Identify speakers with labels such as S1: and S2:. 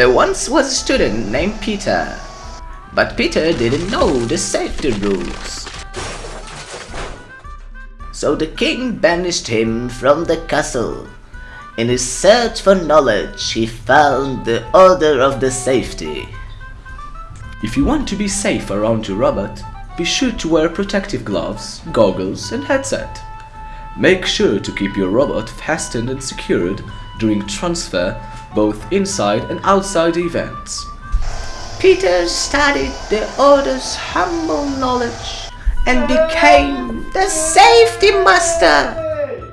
S1: There once was a student named Peter, but Peter didn't know the safety rules. So the king banished him from the castle. In his search for knowledge, he found the order of the safety.
S2: If you want to be safe around your robot, be sure to wear protective gloves, goggles and headset. Make sure to keep your robot fastened and secured during transfer both inside and outside events.
S1: Peter studied the Order's humble knowledge and became the safety master.